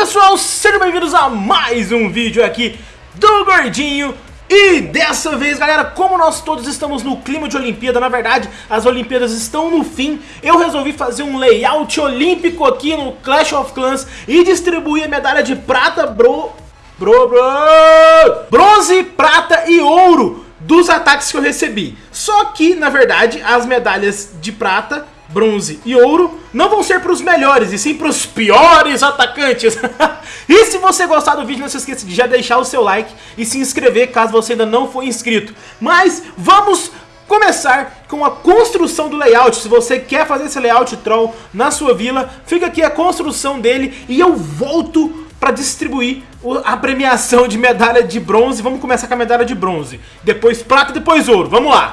pessoal, sejam bem-vindos a mais um vídeo aqui do Gordinho. E dessa vez, galera, como nós todos estamos no clima de Olimpíada Na verdade, as Olimpíadas estão no fim Eu resolvi fazer um layout olímpico aqui no Clash of Clans E distribuir a medalha de prata, bro... Bro, bro... Bronze, prata e ouro dos ataques que eu recebi. Só que, na verdade, as medalhas de prata bronze e ouro não vão ser para os melhores, e sim para os piores atacantes. e se você gostar do vídeo, não se esqueça de já deixar o seu like e se inscrever caso você ainda não for inscrito. Mas vamos começar com a construção do layout. Se você quer fazer esse layout troll na sua vila, fica aqui a construção dele e eu volto para distribuir a premiação de medalha de bronze. Vamos começar com a medalha de bronze. Depois prata, depois ouro. Vamos lá.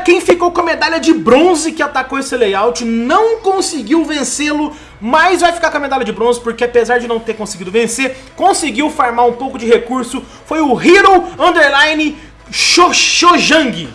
Quem ficou com a medalha de bronze que atacou esse layout não conseguiu vencê-lo, mas vai ficar com a medalha de bronze porque apesar de não ter conseguido vencer, conseguiu farmar um pouco de recurso, foi o Hero Underline Shojang.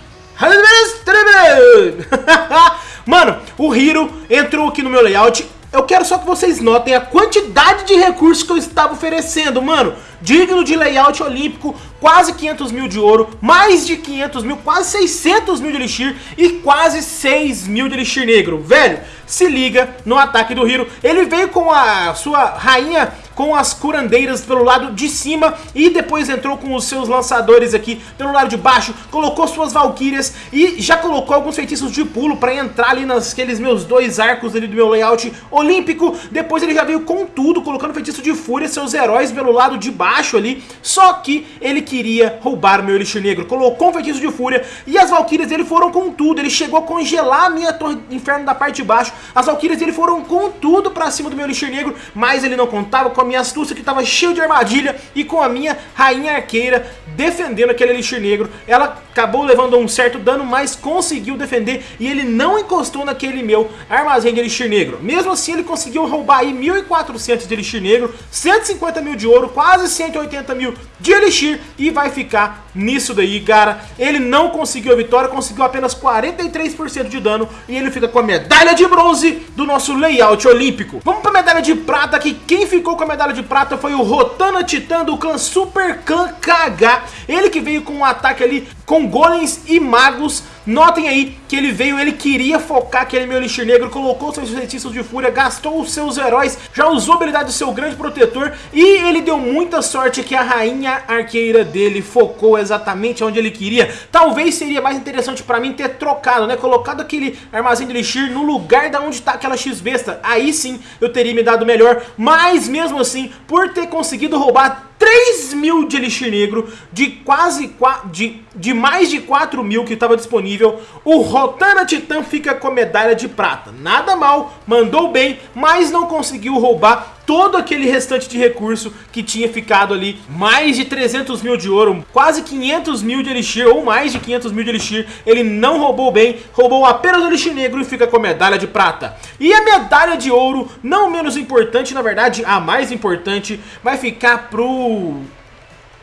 Mano, o Hero entrou aqui no meu layout, eu quero só que vocês notem a quantidade de recursos que eu estava oferecendo, mano. Digno de layout olímpico, quase 500 mil de ouro, mais de 500 mil, quase 600 mil de elixir e quase 6 mil de elixir negro. Velho, se liga no ataque do Hiro. Ele veio com a sua rainha com as curandeiras pelo lado de cima e depois entrou com os seus lançadores aqui pelo lado de baixo, colocou suas valquírias e já colocou alguns feitiços de pulo para entrar ali naqueles meus dois arcos ali do meu layout olímpico. Depois ele já veio com tudo, colocando feitiço de fúria, seus heróis pelo lado de baixo ali, só que ele queria roubar meu elixir negro, colocou um feitiço de fúria e as valquírias dele foram com tudo, ele chegou a congelar a minha torre inferno da parte de baixo, as valquírias dele foram com tudo pra cima do meu elixir negro, mas ele não contava com a minha astúcia que estava cheio de armadilha e com a minha rainha arqueira defendendo aquele elixir negro. Ela acabou levando um certo dano, mas conseguiu defender e ele não encostou naquele meu armazém de elixir negro. Mesmo assim ele conseguiu roubar aí 1.400 de elixir negro, 150 mil de ouro, quase 180 mil de elixir e vai ficar nisso daí, cara. Ele não conseguiu a vitória, conseguiu apenas 43% de dano e ele fica com a medalha de bronze do nosso layout olímpico. Vamos para a medalha de prata, que quem ficou com a medalha de prata foi o Rotana Titã do clã Super Clan KH. Ele que veio com um ataque ali com golems e magos. Notem aí que ele veio, ele queria focar aquele meu Elixir Negro, colocou seus feitiços de fúria, gastou os seus heróis, já usou a habilidade do seu grande protetor e ele deu muita sorte que a rainha arqueira dele focou exatamente onde ele queria. Talvez seria mais interessante pra mim ter trocado, né? Colocado aquele armazém de Elixir no lugar da onde tá aquela X-Besta. Aí sim eu teria me dado melhor, mas mesmo assim, por ter conseguido roubar 3 mil de Elixir Negro, de quase, de, de mais de 4 mil que estava disponível, o Rotana Titã fica com a medalha de prata. Nada mal, mandou bem, mas não conseguiu roubar todo aquele restante de recurso que tinha ficado ali, mais de 300 mil de ouro, quase 500 mil de elixir, ou mais de 500 mil de elixir, ele não roubou bem, roubou apenas o elixir negro e fica com a medalha de prata. E a medalha de ouro, não menos importante, na verdade, a mais importante, vai ficar pro...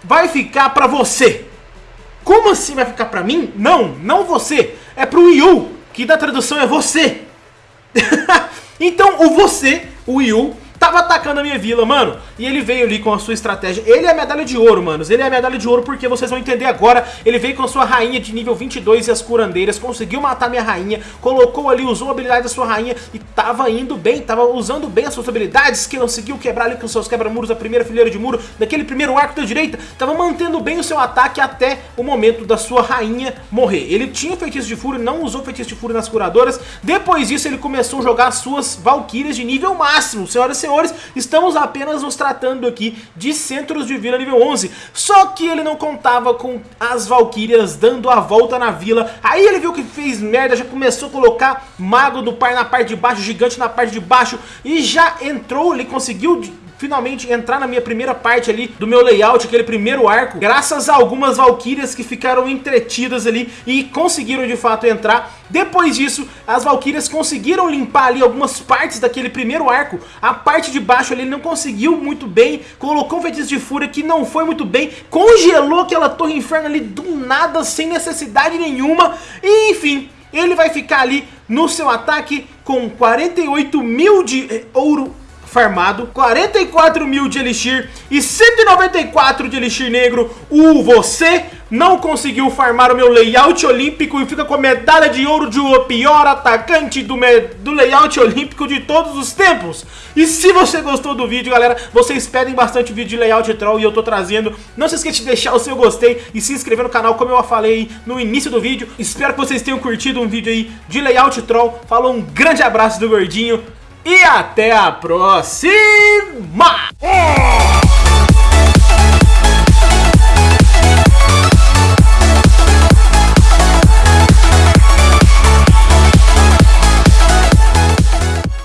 vai ficar pra você. Como assim vai ficar pra mim? Não, não você, é pro Yu, que da tradução é você. então o você, o Yu, tava atacando a minha vila, mano. E ele veio ali com a sua estratégia. Ele é a medalha de ouro, manos. Ele é a medalha de ouro porque vocês vão entender agora. Ele veio com a sua rainha de nível 22 e as curandeiras, conseguiu matar minha rainha, colocou ali, usou a habilidade da sua rainha e tava indo bem, tava usando bem as suas habilidades, que conseguiu quebrar ali com seus quebra-muros a primeira fileira de muro, daquele primeiro arco da direita, tava mantendo bem o seu ataque até o momento da sua rainha morrer. Ele tinha feitiço de fúria, não usou feitiço de fúria nas curadoras, depois disso ele começou a jogar as suas valquírias de nível máximo. Senhoras e senhores, estamos apenas nos tratando aqui de centros de vila nível 11, só que ele não contava com as valquírias dando a volta na vila, aí ele viu que fez merda, já começou a colocar mago do par na parte de baixo, gigante na parte de baixo, e já entrou, ele conseguiu finalmente entrar na minha primeira parte ali do meu layout, aquele primeiro arco, graças a algumas valquírias que ficaram entretidas ali e conseguiram de fato entrar. Depois disso, as valquírias conseguiram limpar ali algumas partes daquele primeiro arco. A parte de baixo ali não conseguiu muito bem, colocou um feitiço de fúria que não foi muito bem, congelou aquela torre inferno ali do nada, sem necessidade nenhuma, e enfim... Ele vai ficar ali no seu ataque com 48 mil de ouro farmado, 44 mil de Elixir e 194 de Elixir Negro. O você não conseguiu farmar o meu layout olímpico e fica com a medalha de ouro de o pior atacante do, do layout olímpico de todos os tempos. E se você gostou do vídeo, galera, vocês pedem bastante vídeo de layout troll e eu tô trazendo. Não se esqueça de deixar o seu gostei e se inscrever no canal, como eu falei no início do vídeo. Espero que vocês tenham curtido um vídeo aí de layout troll. Falou, um grande abraço do Gordinho e até a próxima!